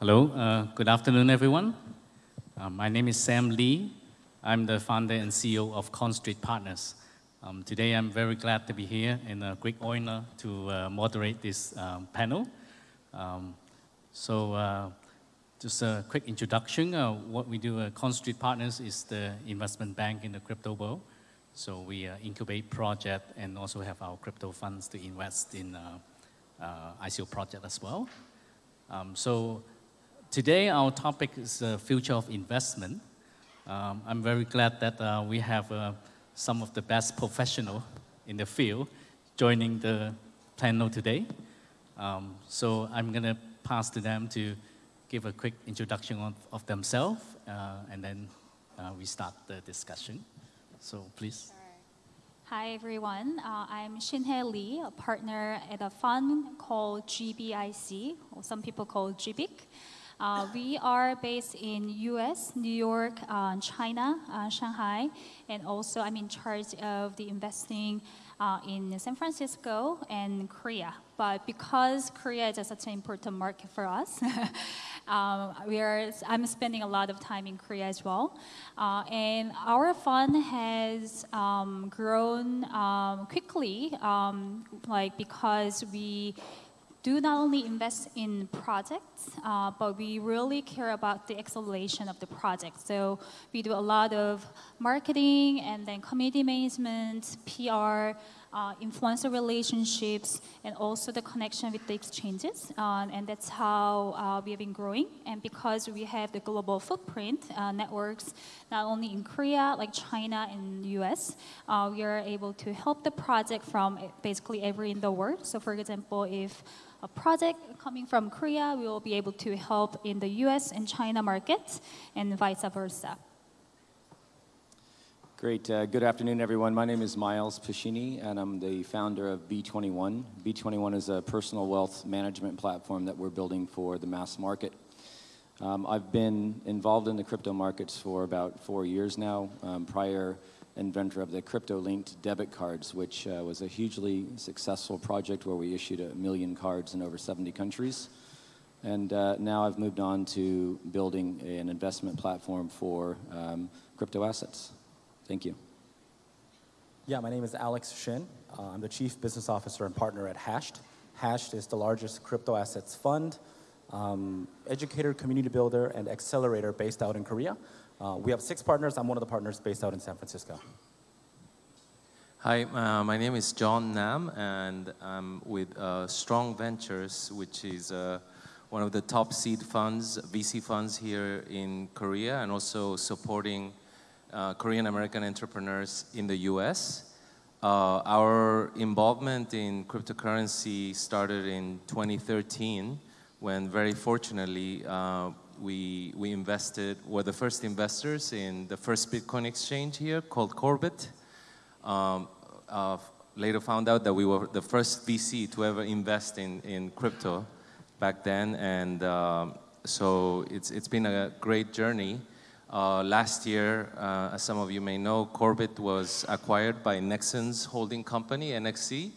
Hello, uh, good afternoon, everyone. Uh, my name is Sam Lee. I'm the founder and CEO of CoinStreet Partners. Um, today, I'm very glad to be here and a great honor to uh, moderate this um, panel. Um, so, uh, just a quick introduction. Uh, what we do at CoinStreet Partners is the investment bank in the crypto world. So we uh, incubate project and also have our crypto funds to invest in uh, uh, ICO project as well. Um, so today our topic is the future of investment. Um, I'm very glad that uh, we have uh, some of the best professionals in the field joining the panel today. Um, so I'm going to pass to them to give a quick introduction of, of themselves, uh, and then we start the discussion. So please. Hi everyone, uh, I'm Shinhye Lee, a partner at a fund called GBIC, or some people call GBIC. Uh, we are based in US, New York, uh, China, uh, Shanghai, and also I'm in charge of the investing uh, in San Francisco and Korea. But because Korea is such an important market for us, um, we are, I'm spending a lot of time in Korea as well. Uh, and our fund has um, grown um, quickly, um, like because we do not only invest in projects, uh, but we really care about the acceleration of the project. So we do a lot of marketing and then community management, PR, uh, influencer relationships, and also the connection with the exchanges. Uh, and that's how uh, we have been growing. And because we have the global footprint uh, networks, not only in Korea, like China and US, we are able to help the project from basically every in the world. So for example, if a project coming from Korea, we will be able to help in the US and China markets and vice versa. Great. Uh, good afternoon, everyone. My name is Miles Paschini, and I'm the founder of B21. B21 is a personal wealth management platform that we're building for the mass market. Um, I've been involved in the crypto markets for about four years now. Um, prior inventor of the crypto-linked debit cards, which uh, was a hugely successful project where we issued a million cards in over 70 countries. And uh, now I've moved on to building an investment platform for um, crypto assets. Thank you. Yeah, my name is Alex Shin. Uh, I'm the Chief Business Officer and Partner at Hashed. Hashed is the largest crypto assets fund, um, educator, community builder, and accelerator based out in Korea. Uh, we have six partners. I'm one of the partners based out in San Francisco. Hi, uh, my name is John Nam, and I'm with uh, Strong Ventures, which is uh, one of the top seed funds, VC funds here in Korea, and also supporting uh, Korean American entrepreneurs in the US. Uh, our involvement in cryptocurrency started in 2013 when very fortunately we, we invested, were the first investors in the first Bitcoin exchange here called Korbit. Um, uh, later found out that we were the first VC to ever invest in, in crypto back then. And um, so it's, it's been a great journey. Uh, last year, uh, as some of you may know, Korbit was acquired by Nexon's holding company, NXC,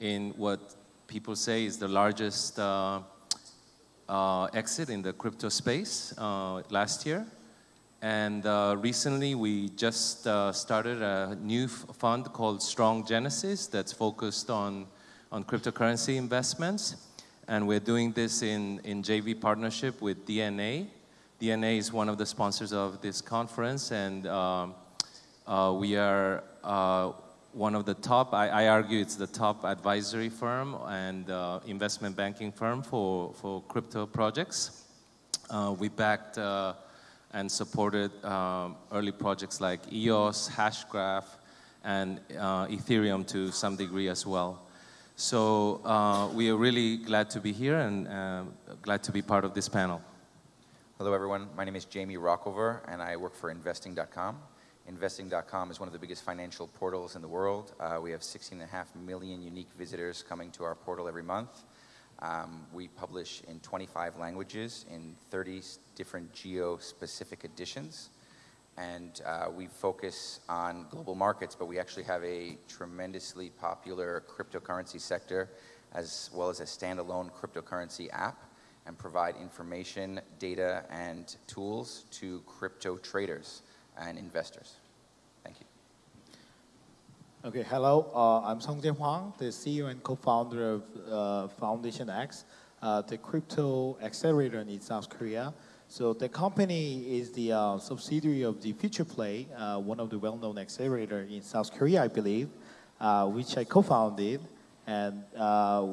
in what people say is the largest uh, exit in the crypto space uh, last year. And uh, recently we just uh, started a new fund called Strong Genesis that's focused on, on cryptocurrency investments. And we're doing this in, in JV partnership with DNA. DNA is one of the sponsors of this conference and um, uh, we are uh, one of the top, I, I, argue it's the top advisory firm and uh, investment banking firm for, for crypto projects. Uh, we backed uh, and supported um, early projects like EOS, Hashgraph, and uh, Ethereum to some degree as well. So uh, we are really glad to be here and glad to be part of this panel. Hello everyone, my name is Jamie Rockover and I work for investing.com. Investing.com is one of the biggest financial portals in the world. Uh, we have 16.5 million unique visitors coming to our portal every month. Um, we publish in 25 languages in 30 different geo-specific editions. And uh, we focus on global markets, but we actually have a tremendously popular cryptocurrency sector as well as a standalone cryptocurrency app. and provide information, data, and tools to crypto traders and investors. Thank you. Okay, hello. Uh, I'm Song Jian Huang, the CEO and co-founder of uh, Foundation X, uh, the crypto accelerator in South Korea. So the company is the uh, subsidiary of the Future Play, uh, one of the well-known accelerator in South Korea, I believe, uh, which I co-founded and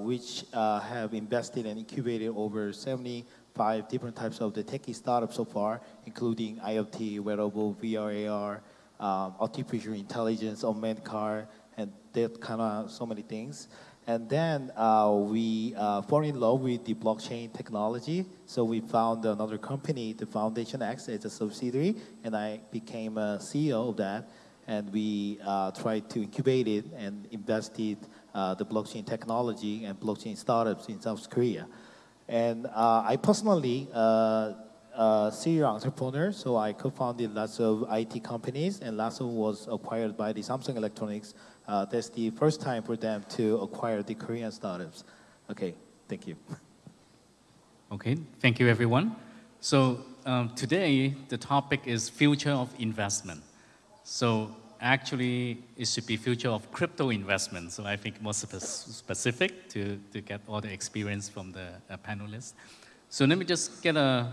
which have invested and incubated over 75 different types of the techie startups so far, including IoT, wearable, VR, AR, um, artificial intelligence, unmanned car, and that kind of so many things. And then uh, we uh, fall in love with the blockchain technology. So we found another company, the Foundation X, as a subsidiary, and I became a CEO of that. And we uh, tried to incubate it and invested uh, the blockchain technology and blockchain startups in South Korea. And uh, I personally uh, a serial entrepreneur, so I co-founded lots of IT companies, and lots of was acquired by the Samsung Electronics. Uh, that's the first time for them to acquire the Korean startups. Okay, thank you. Okay, thank you everyone. So um, today the topic is future of investment. So actually it should be future of crypto investment. So I think more spe specific to, to get all the experience from the uh, panelists. So let me just get a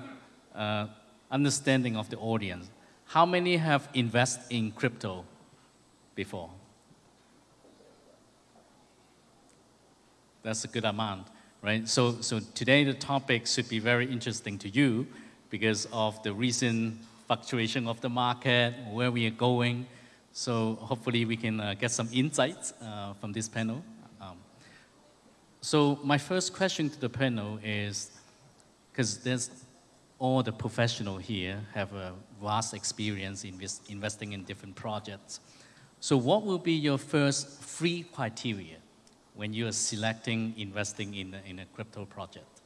uh, understanding of the audience. How many have invested in crypto before? That's a good amount, right? So, so today the topic should be very interesting to you because of the recent fluctuation of the market, where we are going. So hopefully we can uh, get some insights uh, from this panel. Um, so my first question to the panel is, because there's all the professional here have a vast experience in this, investing in different projects. So what will be your first three criteria when you are selecting investing in a, in a crypto project?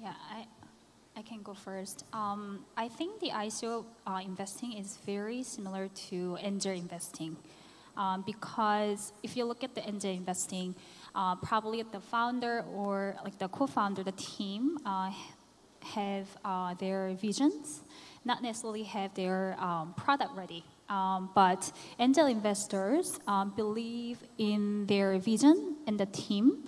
Yeah, I, I can go first. Um, I think the ICO uh, investing is very similar to angel investing. Um, because if you look at the angel investing, uh, probably the founder or like the co-founder, the team uh, have uh, their visions, not necessarily have their um, product ready. Um, but angel investors um, believe in their vision and the team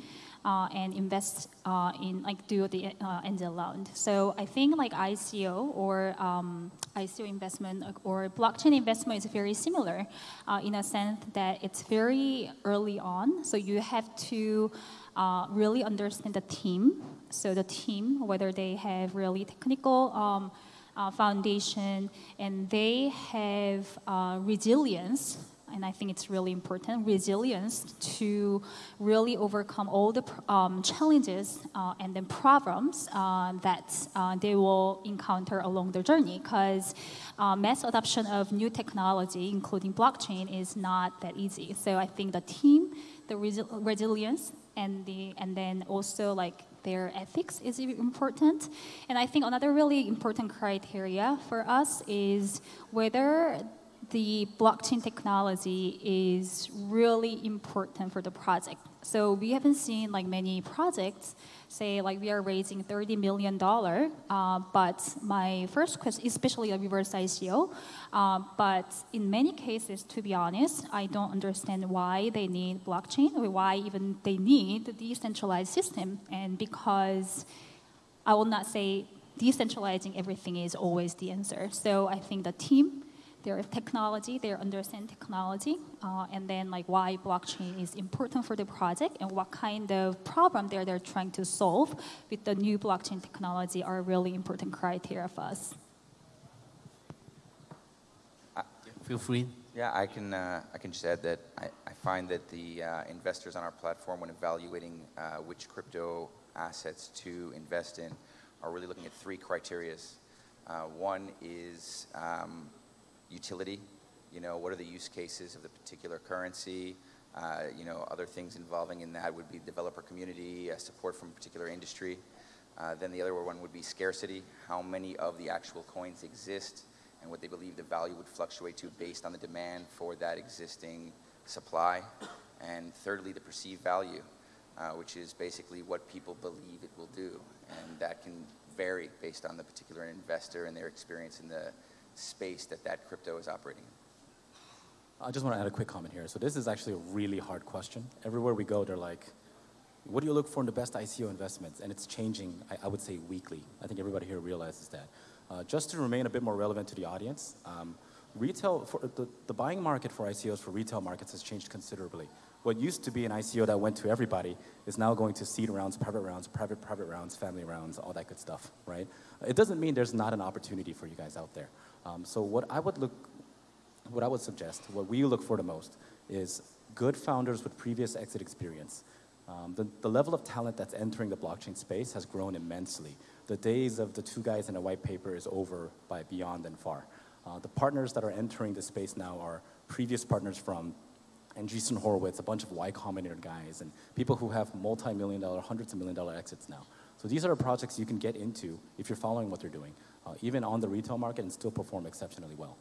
and invest uh, in like do the uh, angel round. So I think like ICO or um, ICO investment or blockchain investment is very similar uh, in a sense that it's very early on. So you have to uh, really understand the team. So the team, whether they have really technical um, uh, foundation and they have resilience and I think it's really important, resilience to really overcome all the um, challenges uh, and then problems uh, that uh, they will encounter along their journey because uh, mass adoption of new technology, including blockchain, is not that easy. So I think the team, the resi resilience, and, the, and then also like their ethics is important. And I think another really important criteria for us is whether the blockchain technology is really important for the project. So we haven't seen like many projects say like we are raising $30 million, uh, but my first question, especially a reverse ICO, uh, but in many cases, to be honest, I don't understand why they need blockchain or why even they need the decentralized system. And because I will not say decentralizing everything is always the answer. So I think the team their technology, their understand technology, uh, and then like why blockchain is important for the project and what kind of problem they're, they're trying to solve with the new blockchain technology are really important criteria for us. Uh, Feel free. Yeah, I can, uh, I can just add that I, I find that the uh, investors on our platform, when evaluating uh, which crypto assets to invest in, are really looking at three criterias. Uh, one is um, utility. You know, what are the use cases of the particular currency? Uh, you know, other things involving in that would be developer community, uh, support from a particular industry. Uh, then the other one would be scarcity, how many of the actual coins exist and what they believe the value would fluctuate to based on the demand for that existing supply. And thirdly, the perceived value. uh, which is basically what people believe it will do. And that can vary based on the particular investor and their experience in the space that that crypto is operating in. I just want to add a quick comment here. So this is actually a really hard question. Everywhere we go, they're like, what do you look for in the best ICO investments? And it's changing, I, I would say, weekly. I think everybody here realizes that. Uh, just to remain a bit more relevant to the audience, um, retail, for the, the buying market for ICOs for retail markets has changed considerably. What used to be an ICO that went to everybody is now going to seed rounds, private rounds, private private rounds, family rounds, all that good stuff, right? It doesn't mean there's not an opportunity for you guys out there. Um, so what I would look, what I would suggest, what we look for the most, is good founders with previous exit experience. Um, the, the level of talent that's entering the blockchain space has grown immensely. The days of the two guys in a white paper is over by beyond and far. Uh, the partners that are entering the space now are previous partners from Andreessen Horowitz, a bunch of Y Combinator guys, and people who have multi-million dollar, hundreds of million dollar exits now. So these are projects you can get into if you're following what they're doing, uh, even on the retail market and still perform exceptionally well.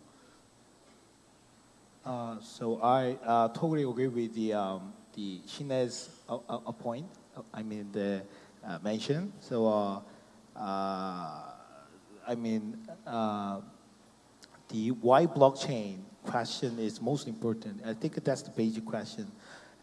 Uh, so I uh, totally agree with the um, the Shinhye's uh, uh, uh, point. I mean the mention. So I mean the why blockchain question is most important. I think that's the basic question,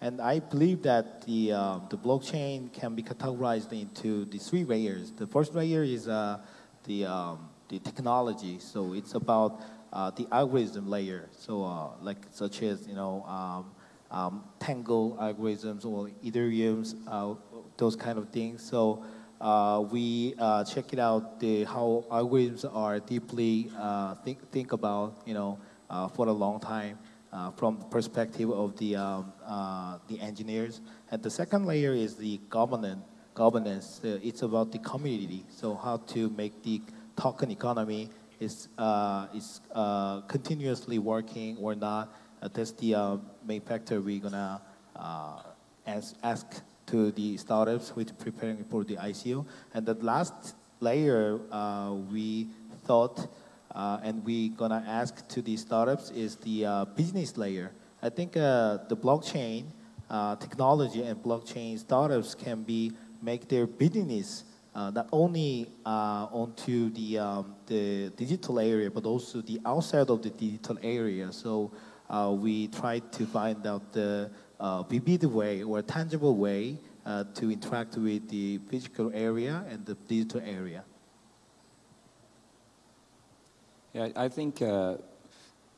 and I believe that the um, the blockchain can be categorized into the three layers. The first layer is uh, the um, the technology. So it's about uh, the algorithm layer. So uh, like such as you know um, um, Tangle algorithms or Ethereum's uh, those kind of things. So uh, we uh, check it out the how algorithms are deeply uh, think think about you know uh, for a long time. Uh, from the perspective of the um, uh, the engineers, and the second layer is the governance. Governance. Uh, it's about the community. So how to make the token economy is uh, is uh, continuously working or not. That's the main factor we're gonna uh, ask, ask to the startups with preparing for the ICO. And the last layer we thought uh, and we're gonna ask to the startups is the uh, business layer. I think uh, the blockchain uh, technology and blockchain startups can be make their business uh, not only uh, onto the um, the digital area but also the outside of the digital area. So we try to find out the vivid way or tangible way to interact with the physical area and the digital area. Yeah, I think uh,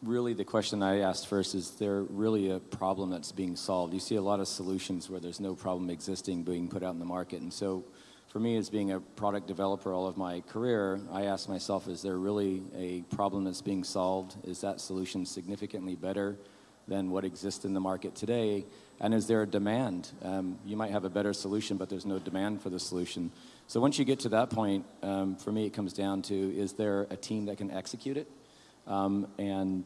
really the question I asked first is there really a problem that's being solved? You see a lot of solutions where there's no problem existing being put out in the market. And so for me, as being a product developer all of my career, I ask myself, is there really a problem that's being solved? Is that solution significantly better than what exists in the market today? And is there a demand? Um, you might have a better solution, but there's no demand for the solution. So once you get to that point, um, for me, it comes down to, is there a team that can execute it? Um, and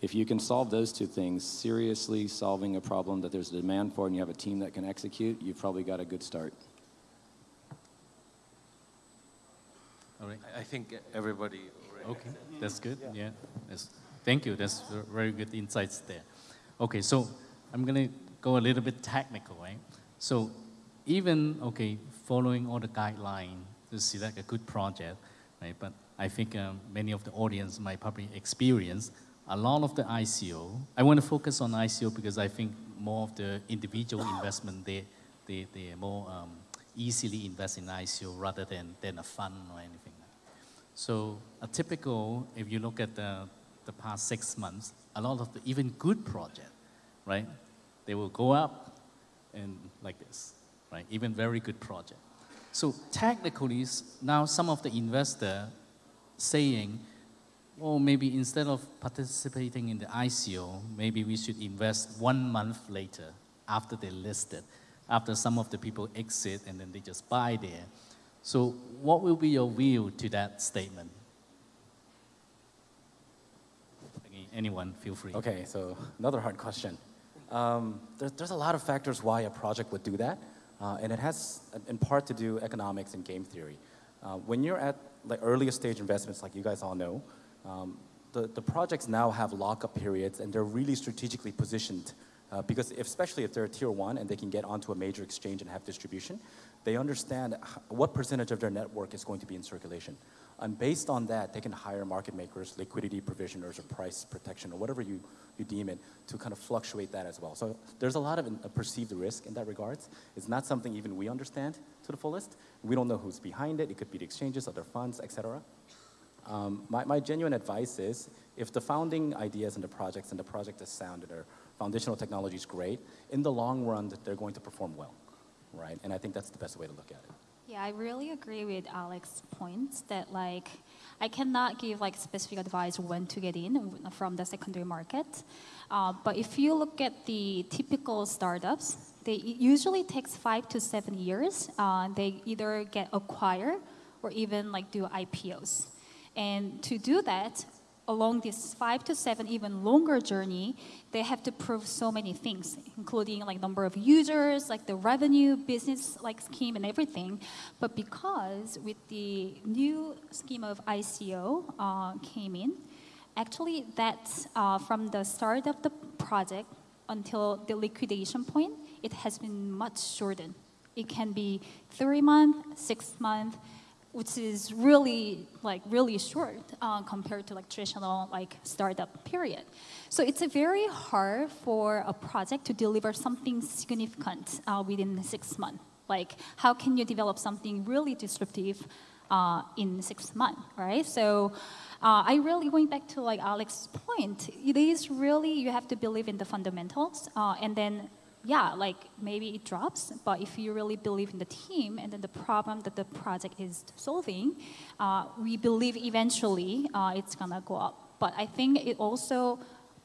if you can solve those two things, seriously solving a problem that there's a demand for and you have a team that can execute, you've probably got a good start. All right. I- I think everybody already Okay, that's good. Yeah. That's, thank you. That's very good insights there. Okay, so I'm going to go a little bit technical, right? So even, okay, following all the guideline to select a good project, right? But I think um, many of the audience might probably experience a lot of the ICO. I want to focus on ICO because I think more of the individual investment, they, they, they more um, easily invest in ICO rather than, than a fund or anything. So a typical, if you look at the, the past six months, a lot of the even good project, right? They will go up and like this, right? Even very good project. So technically, now some of the investor saying, well, maybe instead of participating in the ICO, maybe we should invest one month later after they listed, after some of the people exit and then they just buy there. So what will be your view to that statement? Anyone, feel free. Okay, so another hard question. Um, there, there's a lot of factors why a project would do that, uh, and it has in part to do economics and game theory. Uh, when you're at the earliest stage investments, like you guys all know, um, the, the projects now have lockup periods, and they're really strategically positioned Uh, because if, especially if they're a tier one and they can get onto a major exchange and have distribution, they understand what percentage of their network is going to be in circulation. And based on that, they can hire market makers, liquidity provisioners, or price protection, or whatever you, you deem it, to kind of fluctuate that as well. So there's a lot of a perceived risk in that regards. It's not something even we understand to the fullest. We don't know who's behind it. It could be the exchanges, other funds, et cetera. Um, my, my genuine advice is if the founding ideas and the projects and the project is sound and their foundational technology is great, in the long run, that they're going to perform well, right? And I think that's the best way to look at it. Yeah, I really agree with Alex's points that like I cannot give like specific advice when to get in from the secondary market. Uh, but if you look at the typical startups, they usually takes five to seven years. Uh, they either get acquired or even like do IPOs. And to do that, along this five to seven, even longer journey, they have to prove so many things, including like number of users, like the revenue, business like scheme and everything. But because with the new scheme of ICO uh, came in, actually that's uh, from the start of the project until the liquidation point, it has been much shortened. It can be three months, six months, which is really like really short uh, compared to like traditional like startup period. So it's a very hard for a project to deliver something significant uh, within six months. Like how can you develop something really disruptive uh, in six months, right? So uh, I really going back to like Alex's point. It is really you have to believe in the fundamentals, uh, and then yeah, like maybe it drops, but if you really believe in the team and then the problem that the project is solving, uh, we believe eventually uh, it's gonna go up. But I think it also,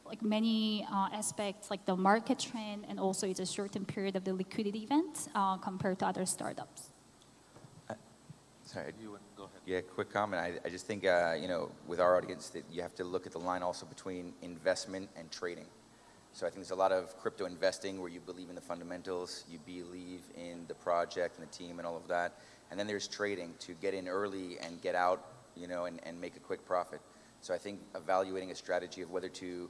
like many uh, aspects, like the market trend, and also it's a certain period of the liquidity event uh, compared to other startups. Sorry, do You would- go ahead. Yeah, quick comment. I, I just think, uh, you know, with our audience, that you have to look at the line also between investment and trading. So I think there's a lot of crypto investing where you believe in the fundamentals, you believe in the project and the team and all of that. And then there's trading to get in early and get out, you know, and, and make a quick profit. So I think evaluating a strategy of whether to,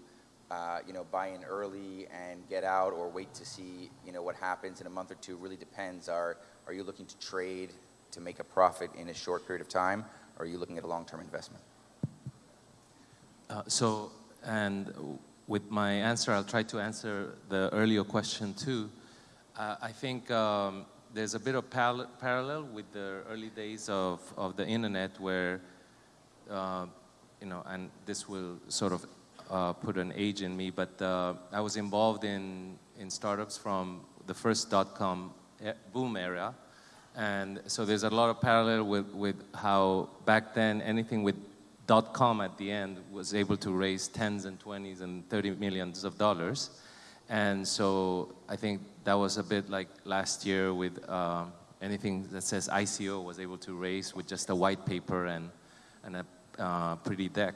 uh, you know, buy in early and get out or wait to see, you know, what happens in a month or two really depends. Are, are you looking to trade to make a profit in a short period of time, or are you looking at a long-term investment? Uh, so, and with my answer, I'll try to answer the earlier question too. Uh, I think um, there's a bit of parallel with the early days of, of the internet where, uh, you know, and this will sort of uh, put an age in me, but uh, I was involved in, in startups from the first dot-com boom era. And so there's a lot of parallel with, with how back then anything with dot com at the end was able to raise tens and twenties and 30 millions of dollars. And so I think that was a bit like last year with uh, anything that says ICO was able to raise with just a white paper and, and a uh, pretty deck.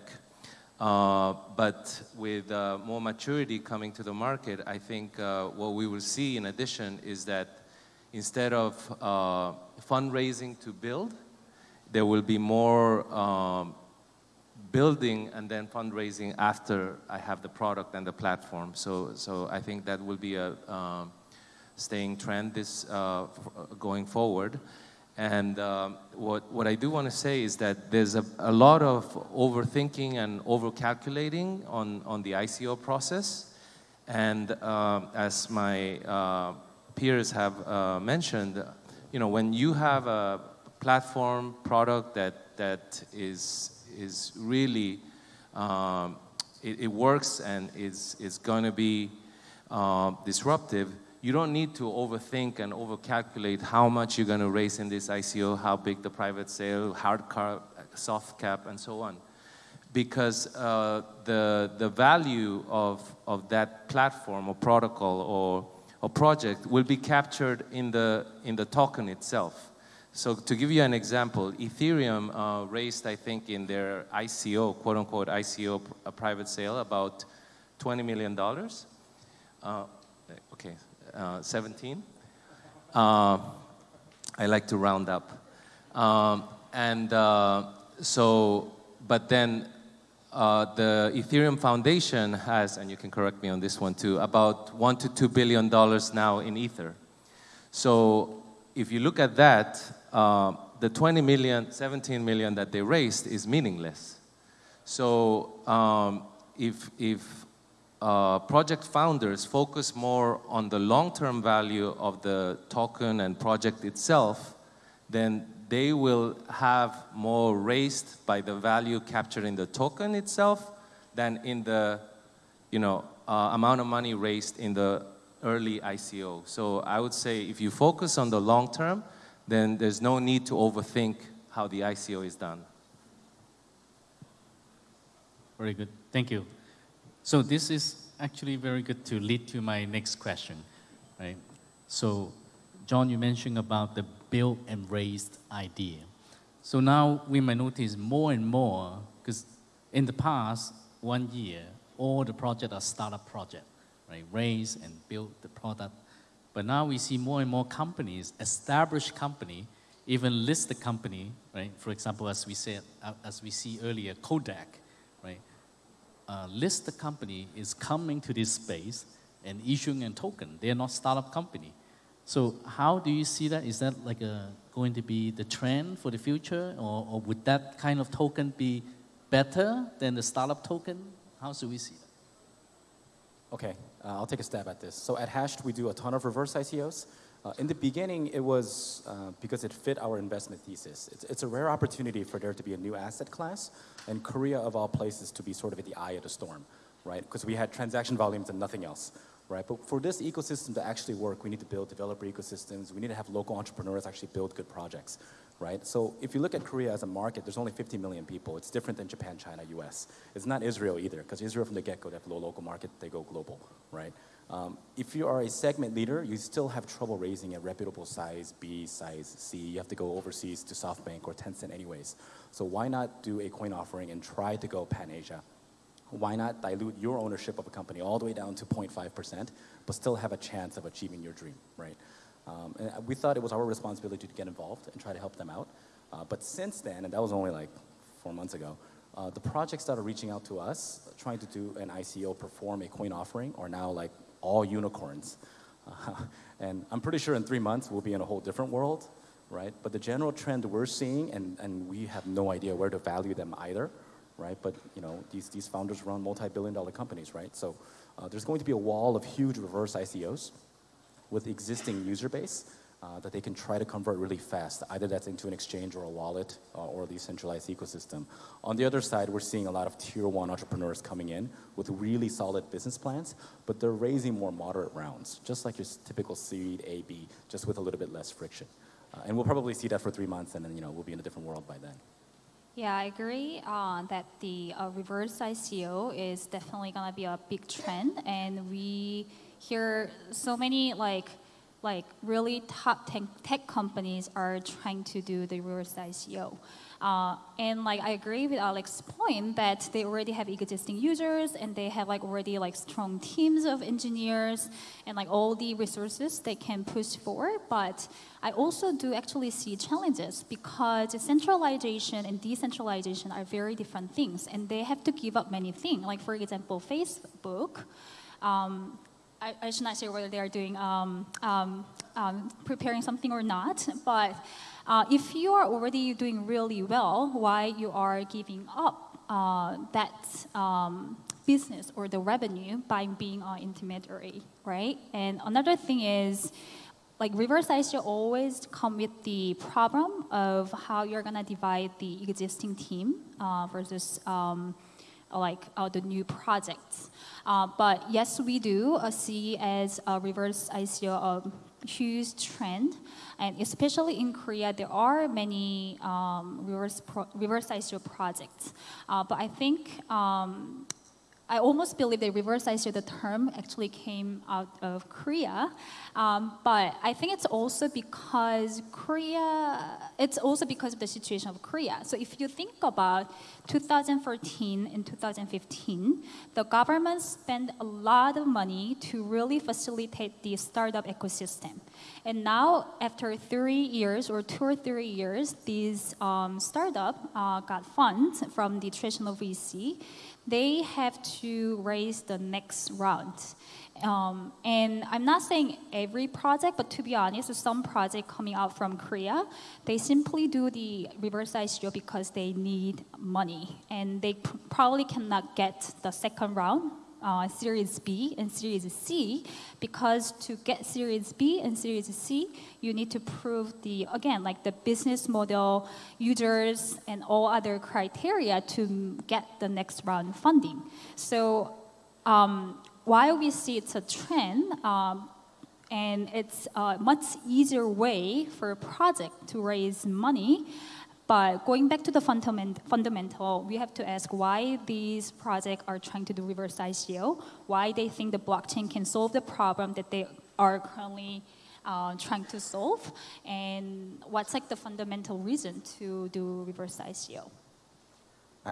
Uh, but with uh, more maturity coming to the market, I think uh, what we will see in addition is that instead of uh, fundraising to build, there will be more um, building and then fundraising after I have the product and the platform. So, so I think that will be a um, staying trend this uh, going forward. And um, what, what I do want to say is that there's a, a lot of overthinking and overcalculating on, on the ICO process. And um, as my uh, peers have uh, mentioned, you know, when you have a platform product that, that is, is really, um, it, it works and is, is going to be uh, disruptive, you don't need to overthink and overcalculate how much you're going to raise in this ICO, how big the private sale, hard cap, soft cap, and so on. Because uh, the, the value of, of that platform or protocol or, or project will be captured in the, in the token itself. So to give you an example, Ethereum uh, raised, I think, in their ICO, quote unquote ICO, a private sale, about $20 million. Uh, okay, uh, 17. Uh, I like to round up. Um, and uh, so, but then uh, the Ethereum Foundation has, and you can correct me on this one too, about one to two billion dollars now in Ether. So if you look at that, uh, the 20 million, 17 million that they raised is meaningless. So um, if, if uh, project founders focus more on the long-term value of the token and project itself, then they will have more raised by the value captured in the token itself than in the you know, uh, amount of money raised in the early ICO. So I would say if you focus on the long term, then there's no need to overthink how the ICO is done. Very good. Thank you. So this is actually very good to lead to my next question, right? So, John, you mentioned about the build and raised idea. So now we may notice more and more, because in the past one year, all the projects are startup project, right? Raise and build the product. But now we see more and more companies, established company, even listed company, right? For example, as we said, uh, as we see earlier, Kodak, right? uh, listed company is coming to this space and issuing a token. They are not startup company. So how do you see that? Is that like a, going to be the trend for the future, or, or would that kind of token be better than the startup token? How should we see that? Okay, uh, I'll take a stab at this. So at Hashed, we do a ton of reverse ICOs. Uh, in the beginning, it was uh, because it fit our investment thesis. It's, it's, a rare opportunity for there to be a new asset class, and Korea, of all places, to be sort of at the eye of the storm, right? Because we had transaction volumes and nothing else, right? But for this ecosystem to actually work, we need to build developer ecosystems. We need to have local entrepreneurs actually build good projects, right? So if you look at Korea as a market, there's only 50 million people. It's different than Japan, China, US. It's not Israel either, because Israel from the get-go, they have low local market, they go global, right? Um, if you are a segment leader, you still have trouble raising a reputable size B, size C. You have to go overseas to SoftBank or Tencent anyways. So why not do a coin offering and try to go pan-Asia? Why not dilute your ownership of a company all the way down to 0.5%, but still have a chance of achieving your dream, right? Um, and we thought it was our responsibility to get involved and try to help them out. Uh, but since then, and that was only like four months ago, uh, the projects that are reaching out to us, trying to do an ICO, perform a coin offering, are now like all unicorns. Uh, and I'm pretty sure in three months we'll be in a whole different world, right? But the general trend we're seeing, and, and we have no idea where to value them either, right? But you know, these, these founders run multi-billion dollar companies, right? So uh, there's going to be a wall of huge reverse ICOs with existing user base uh, that they can try to convert really fast. Either that's into an exchange or a wallet uh, or a decentralized ecosystem. On the other side, we're seeing a lot of tier one entrepreneurs coming in with really solid business plans, but they're raising more moderate rounds, just like your typical seed A, B, just with a little bit less friction. Uh, and we'll probably see that for three months and then you know, we'll be in a different world by then. Yeah, I agree uh, that the uh, reverse ICO is definitely gonna be a big trend, and we hear so many like like really top tech, tech companies are trying to do the reverse ICO. Uh, and like I agree with Alex's point that they already have existing users and they have like already like strong teams of engineers and like all the resources they can push forward. But I also do actually see challenges because centralization and decentralization are very different things and they have to give up many things. Like for example, Facebook. Um, I, I, should not say whether they are doing um, um, um, preparing something or not, but uh, if you are already doing really well, why you are giving up uh, that um, business or the revenue by being an intermediary, right? And another thing is, like reverse ICO always come with the problem of how you're gonna divide the existing team uh, versus um, like uh, the new projects. Uh, but yes, we do uh, see as a reverse ICO a huge trend, and especially in Korea, there are many um, reverse, reverse ICO projects. Uh, but I think um, I almost believe that reverse ICO, the term actually came out of Korea. Um, but I think it's also because Korea, it's also because of the situation of Korea. So if you think about 2014 and 2015, the government spent a lot of money to really facilitate the startup ecosystem. And now, after three years or two or three years, these um, startup uh, got funds from the traditional VC they have to raise the next round. Um, and I'm not saying every project, but to be honest, some project coming out from Korea, they simply do the reverse ICO because they need money, and they probably cannot get the second round uh, Series B and Series C because to get Series B and Series C, you need to prove the, again, like the business model, users, and all other criteria to get the next round funding. So um, while we see it's a trend, um, and it's a much easier way for a project to raise money, but going back to the fundament, fundamental, we have to ask why these projects are trying to do reverse ICO, why they think the blockchain can solve the problem that they are currently uh, trying to solve, and what's like the fundamental reason to do reverse ICO.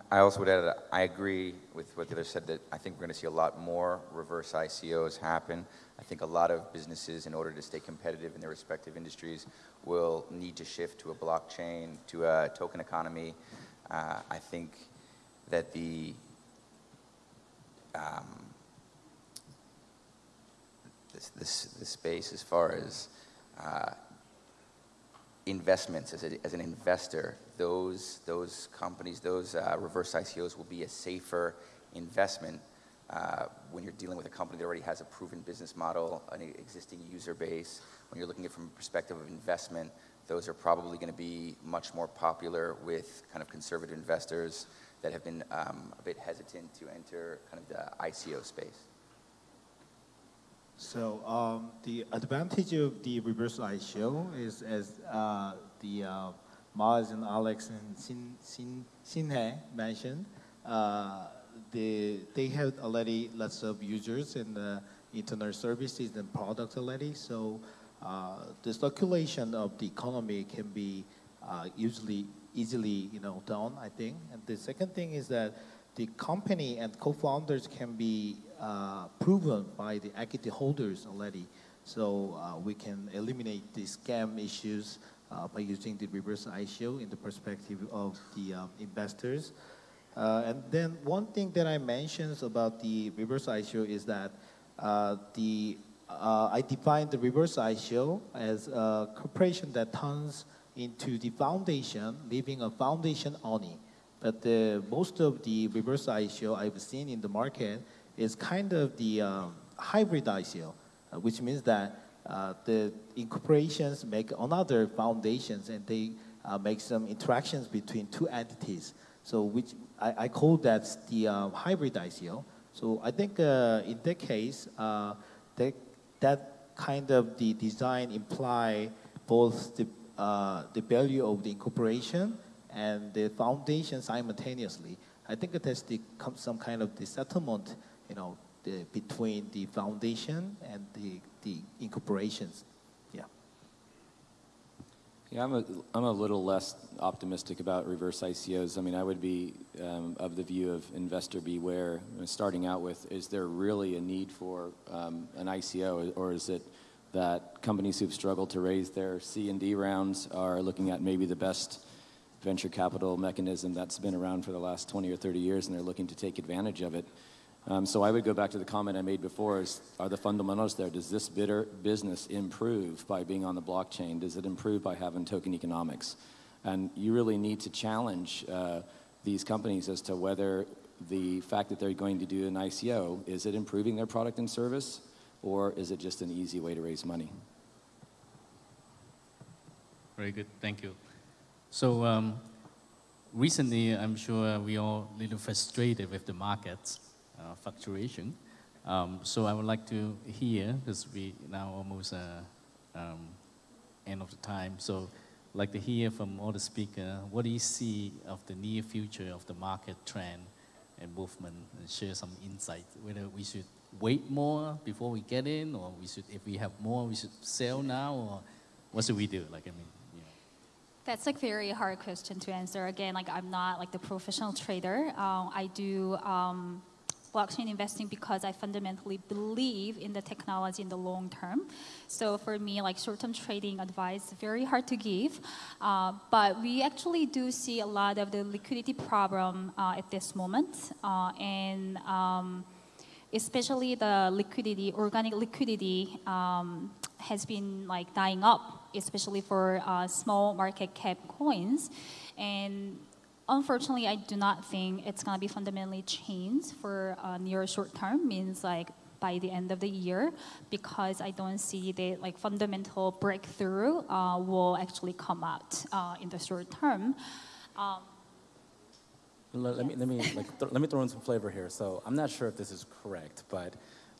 I also would add that I agree with what the other said that I think we're going to see a lot more reverse ICOs happen. I think a lot of businesses, in order to stay competitive in their respective industries, will need to shift to a blockchain, to a token economy. Uh, I think that the um, this, this, space as far as uh, investments as, a, as an investor, those, those companies, those uh, reverse ICOs will be a safer investment uh, when you're dealing with a company that already has a proven business model, an existing user base. When you're looking at it from a perspective of investment, those are probably going to be much more popular with kind of conservative investors that have been um, a bit hesitant to enter kind of the ICO space. So um, the advantage of the reverse ICO is, as uh, the uh, Mars and Alex and Sin, Sin, Sinhe mentioned, uh, they, they have already lots of users and uh, internet services and products already. So uh, the circulation of the economy can be uh, usually easily you know done, I think. And the second thing is that the company and co-founders can be uh, proven by the equity holders already. So uh, we can eliminate the scam issues uh, by using the reverse ICO in the perspective of the um, investors. Uh, and then one thing that I mentioned about the reverse ICO is that uh, the uh, I define the reverse ICO as a corporation that turns into the foundation, leaving a foundation only. But the, most of the reverse ICO I've seen in the market is kind of the um, hybrid ICO, uh, which means that uh, the incorporations make another foundations and they uh, make some interactions between two entities. So which I, I call that the um, hybrid ICO. So I think uh, in that case, uh, that, that kind of the design imply both the, the value of the incorporation and the foundation simultaneously. I think it has the, some kind of the settlement, you know, the, between the foundation and the, the incorporations. Yeah. Yeah, I'm a, I'm a little less optimistic about reverse ICOs. I mean, I would be um, of the view of investor beware. Starting out with, is there really a need for um, an ICO, or is it that companies who've struggled to raise their C and D rounds are looking at maybe the best venture capital mechanism that's been around for the last 20 or 30 years and they're looking to take advantage of it. Um, so I would go back to the comment I made before is, are the fundamentals there? Does this business improve by being on the blockchain? Does it improve by having token economics? And you really need to challenge uh, these companies as to whether the fact that they're going to do an ICO, is it improving their product and service or is it just an easy way to raise money? Very good, thank you. So um, recently, I'm sure we all a little frustrated with the markets uh, fluctuation. Um, so I would like to hear, because we now almost uh, um, end of the time, so I'd like to hear from all the speakers, what do you see of the near future of the market trend and movement and share some insight whether we should wait more before we get in or we should if we have more we should sell now or what should we do like I mean. That's a very hard question to answer. Again, like I'm not like the professional trader. Uh, I do um, blockchain investing because I fundamentally believe in the technology in the long term. So for me, like short-term trading advice, very hard to give. Uh, but we actually do see a lot of the liquidity problem uh, at this moment, uh, and um, especially the liquidity, organic liquidity, um, has been like dying up, especially for uh, small market cap coins, and unfortunately, I do not think it's going to be fundamentally changed for uh, near short term, means like by the end of the year, because I don't see the like fundamental breakthrough uh, will actually come out uh, in the short term. Um, Let, let me, let, me, like, let me throw in some flavor here. So I'm not sure if this is correct, but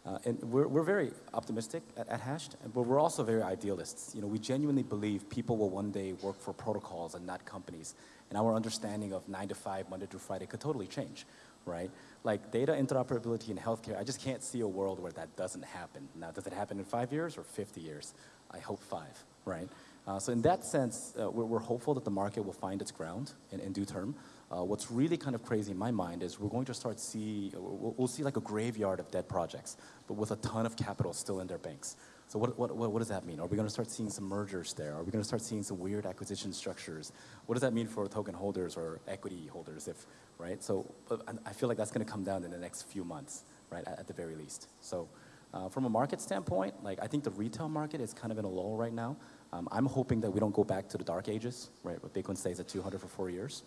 uh, and we're, we're very optimistic at, at Hashed, but we're also very idealists. You know, we genuinely believe people will one day work for protocols and not companies. And our understanding of nine to five, Monday through Friday could totally change, right? Like data interoperability in healthcare, I just can't see a world where that doesn't happen. Now, does it happen in five years or 50 years? I hope five, right? Uh, so in that sense, uh, we're, we're hopeful that the market will find its ground in, in due term. Uh, what's really kind of crazy in my mind is we're going to start see, we'll, we'll, see like a graveyard of dead projects, but with a ton of capital still in their banks. So what, what, what, does that mean? Are we going to start seeing some mergers there? Are we going to start seeing some weird acquisition structures? What does that mean for token holders or equity holders, if, right? So I feel like that's going to come down in the next few months, right, at, at the very least. So uh, from a market standpoint, like I think the retail market is kind of in a lull right now. Um, I'm hoping that we don't go back to the dark ages, right, where Bitcoin stays at 200 for four years.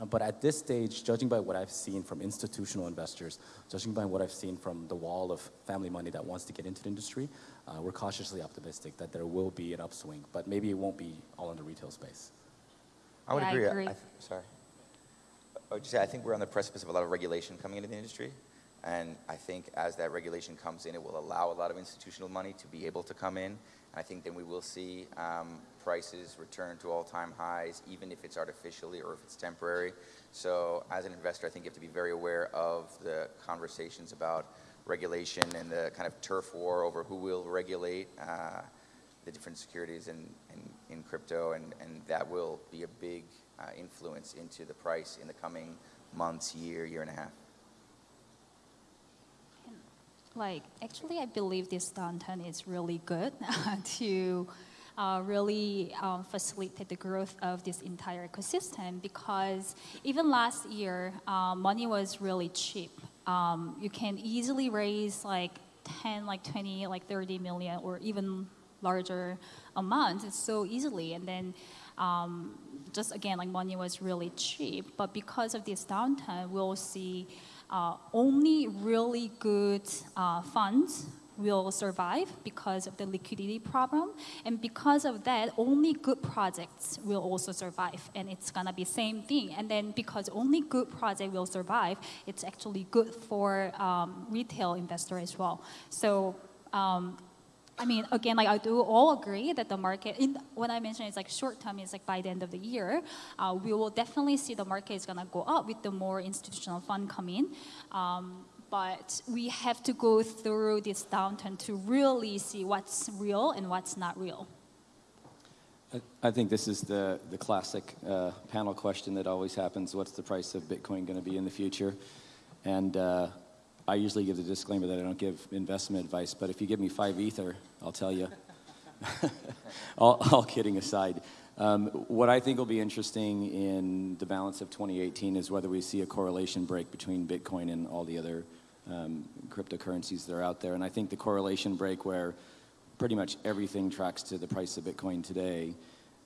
Uh, but at this stage, judging by what I've seen from institutional investors, judging by what I've seen from the wall of family money that wants to get into the industry, uh, we're cautiously optimistic that there will be an upswing, but maybe it won't be all in the retail space. I would yeah, agree. I agree. I, sorry. I would just say I think we're on the precipice of a lot of regulation coming into the industry. And I think as that regulation comes in, it will allow a lot of institutional money to be able to come in. And I think then we will see um, prices return to all-time highs, even if it's artificially or if it's temporary. So as an investor, I think you have to be very aware of the conversations about regulation and the kind of turf war over who will regulate uh, the different securities in, in, in, crypto, and, and that will be a big uh, influence into the price in the coming months, year, year and a half. Like, actually, I believe this downturn is really good to uh, really um, facilitate the growth of this entire ecosystem because even last year, uh, money was really cheap. Um, you can easily raise like 10, like 20, like 30 million or even larger amounts so easily. And then um, just again, like money was really cheap. But because of this downturn, we'll see uh, only really good uh, funds will survive because of the liquidity problem. And because of that, only good projects will also survive. And it's gonna be same thing. And then because only good project will survive, it's actually good for um, retail investor as well. So um, I mean, again, like I do all agree that the market, in, when I mentioned it's like short term, it's like by the end of the year, uh, we will definitely see the market is gonna go up with the more institutional fund coming. Um, but we have to go through this downturn to really see what's real and what's not real. I think this is the, the classic uh, panel question that always happens. What's the price of Bitcoin going to be in the future? And uh, I usually give the disclaimer that I don't give investment advice, but if you give me five Ether, I'll tell you. all, all, kidding aside. Um, what I think will be interesting in the balance of 2018 is whether we see a correlation break between Bitcoin and all the other um, cryptocurrencies that are out there. And I think the correlation break where pretty much everything tracks to the price of Bitcoin today,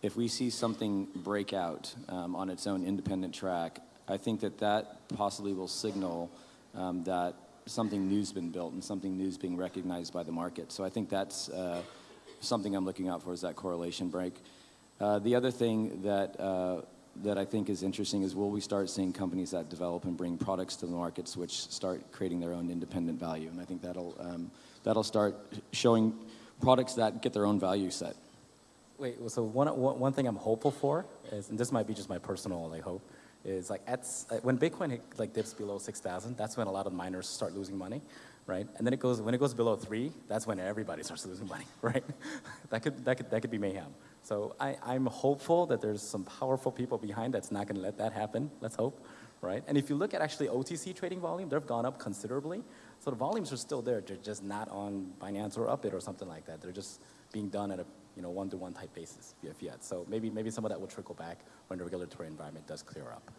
if we see something break out um, on its own independent track, I think that that possibly will signal um, that something new's been built and something new's being recognized by the market. So I think that's uh, something I'm looking out for is that correlation break. Uh, the other thing that uh, that I think is interesting is will we start seeing companies that develop and bring products to the markets which start creating their own independent value, and I think that'll um, that'll start showing products that get their own value set. Wait, so one, one thing I'm hopeful for is, and this might be just my personal like hope, is like at, when Bitcoin like dips below 6,000, that's when a lot of miners start losing money, right? And then it goes, when it goes below three, that's when everybody starts losing money, right? that, could, that, could, that could be mayhem. So I, I'm hopeful that there's some powerful people behind that's not going to let that happen. Let's hope, right? And if you look at actually OTC trading volume, they've gone up considerably. So the volumes are still there. They're just not on Binance or Upbit or something like that. They're just being done at a you know one-to-one type basis via fiat. So maybe maybe some of that will trickle back when the regulatory environment does clear up.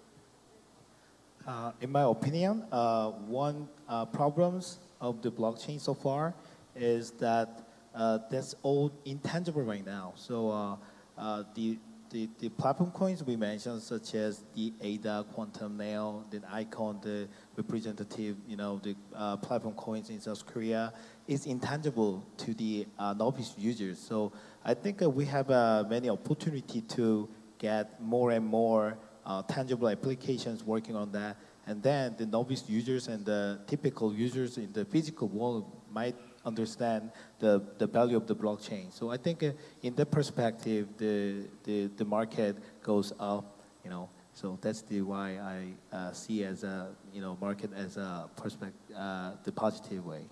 Uh, in my opinion, uh, one uh, problems of the blockchain so far is that that's all intangible right now. So uh, uh, the, the the platform coins we mentioned, such as the ADA, Quantum Nail, the Icon, the representative, you know, the uh, platform coins in South Korea, is intangible to the uh, novice users. So I think uh, we have uh, many opportunity to get more and more uh, tangible applications working on that. And then the novice users and the typical users in the physical world might understand the, the value of the blockchain. So I think uh, in that perspective, the, the, the market goes up, you know. So that's the why I uh, see as a, you know, market as a perspective, uh, the positive way.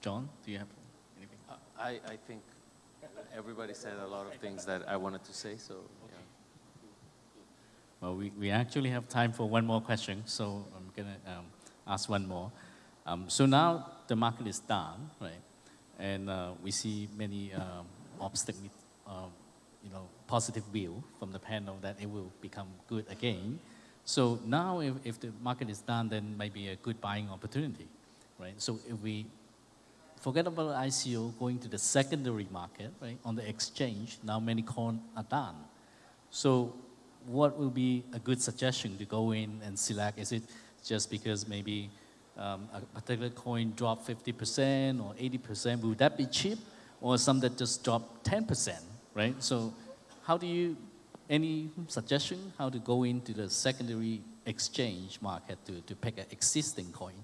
John, do you have anything? Uh, I, I think everybody said a lot of things that I wanted to say, so yeah. Well, we, we actually have time for one more question, so I'm going to um, ask one more. Um, so now the market is down, right? And uh, we see many um, obstacles, um, you know, positive view from the panel that it will become good again. So now if, if the market is down, then maybe a good buying opportunity, right? So if we forget about ICO going to the secondary market, right? On the exchange, now many coins are down. So what will be a good suggestion to go in and select? Is it just because maybe um, a particular coin drop 50% or 80%? Will that be cheap? Or some that just drop 10%, right? So how do you, any suggestion how to go into the secondary exchange market to, to pick an existing coin?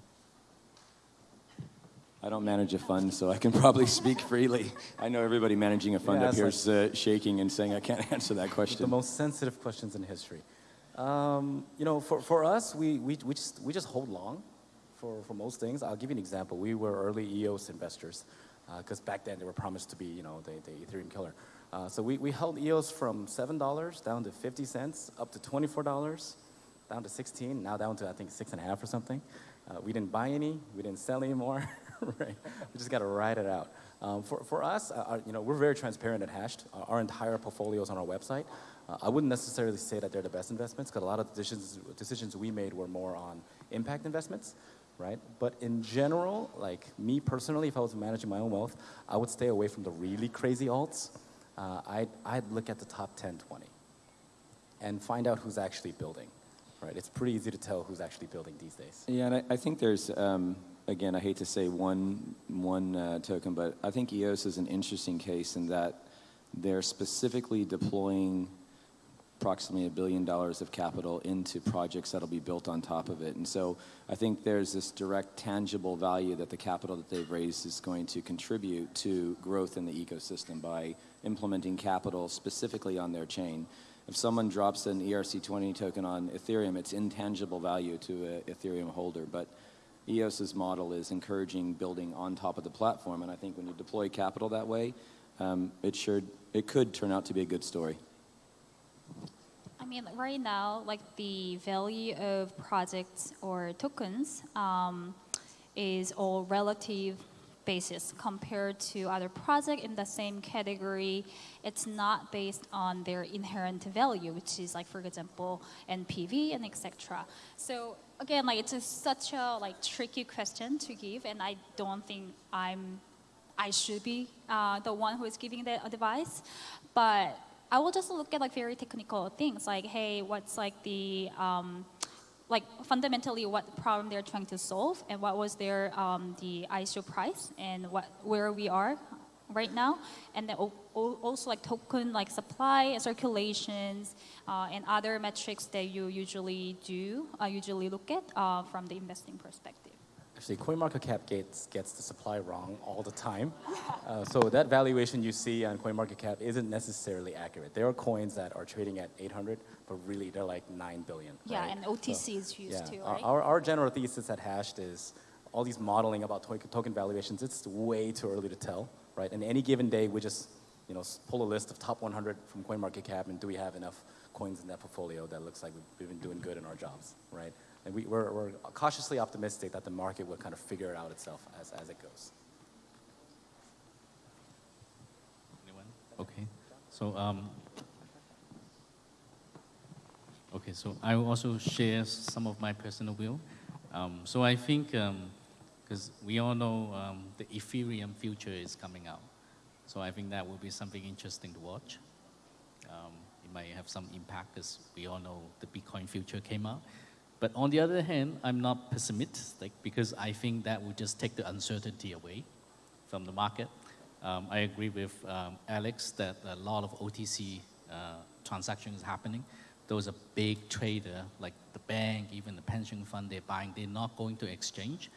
I don't manage a fund, so I can probably speak freely. I know everybody managing a fund Yeah, up it's here like- is uh, shaking and saying I can't answer that question. the most sensitive questions in history. Um, you know, for, for us, we, we, we, just, we just hold long for, for most things. I'll give you an example. We were early EOS investors because back then they were promised to be, you know, the, the Ethereum killer. Uh, so we, we held EOS from $7 down to 50 cents, up to $24, down to 16, now down to I think six and a half or something. Uh, we didn't buy any, we didn't sell any more, right? We just got to ride it out. Um, for, for us, uh, our- you know, we're very transparent at Hashed. Uh, our entire portfolio is on our website. Uh, I wouldn't necessarily say that they're the best investments because a lot of the decisions, decisions we made were more on impact investments, right? But in general, like me personally, if I was managing my own wealth, I would stay away from the really crazy alts. Uh, I'd, I'd look at the top 10, 20 and find out who's actually building, right? It's pretty easy to tell who's actually building these days. Yeah, and I, I think there's, um, again, I hate to say one, one uh, token, but I think EOS is an interesting case in that they're specifically deploying approximately a billion dollars of capital into projects that'll be built on top of it. And so I think there's this direct tangible value that the capital that they've raised is going to contribute to growth in the ecosystem by implementing capital specifically on their chain. If someone drops an E ERC20 token on Ethereum, it's intangible value to an Ethereum holder. But EOS's model is encouraging building on top of the platform, and I think when you deploy capital that way, um, it should, it could turn out to be a good story. Mean, right now, like the value of projects or tokens um, is all relative basis compared to other project in the same category. It's not based on their inherent value, which is like, for example, NPV and etc. So again, like it's a, such a like tricky question to give, and I don't think I'm I should be uh, the one who is giving the advice, but I will just look at like very technical things, like hey, what's like the um, like fundamentally what problem they're trying to solve, and what was their um, the ICO price, and what where we are right now, and then al- al- also like token like supply and circulations uh, and other metrics that you usually do uh, usually look at uh, from the investing perspective. Actually, CoinMarketCap gets, gets the supply wrong all the time. Uh, so that valuation you see on CoinMarketCap isn't necessarily accurate. There are coins that are trading at 800, but really they're like 9 billion. Yeah, right? and OTC is used yeah, too, our- right? Our, our general thesis at Hashed is all these modeling about to- token valuations, it's way too early to tell, right? And any given day, we just, you know, pull a list of top 100 from CoinMarketCap and do we have enough coins in that portfolio that looks like we've, we've been doing good in our jobs, right? And we, we're, we're cautiously optimistic that the market will kind of figure it out itself as, as it goes. Anyone? Okay. So, um, okay, so I will also share some of my personal view. Um, so I think, because we all know um, the Ethereum future is coming out. So I think that will be something interesting to watch. Um, it might have some impact because we all know the Bitcoin future came out. But on the other hand, I'm not pessimistic because I think that will just take the uncertainty away from the market. Um, I agree with um, Alex that a lot of OTC uh, transactions happening. Those are big trader like the bank, even the pension fund, they're buying. They're not going to exchange,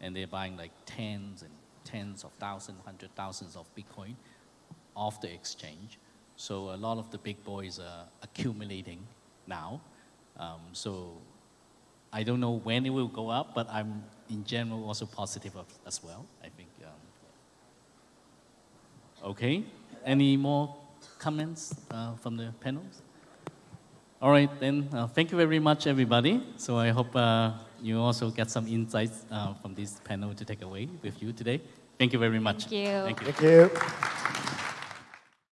and they're buying like tens and tens of thousands, hundred thousands of Bitcoin off the exchange. So a lot of the big boys are accumulating now. Um, so I don't know when it will go up, but I'm in general also positive of, as well. I think. Um, okay. Any more comments uh, from the panels? All right, then. Uh, thank you very much, everybody. So I hope uh, you also get some insights uh, from this panel to take away with you today. Thank you very much. Thank you. Thank you. Thank you.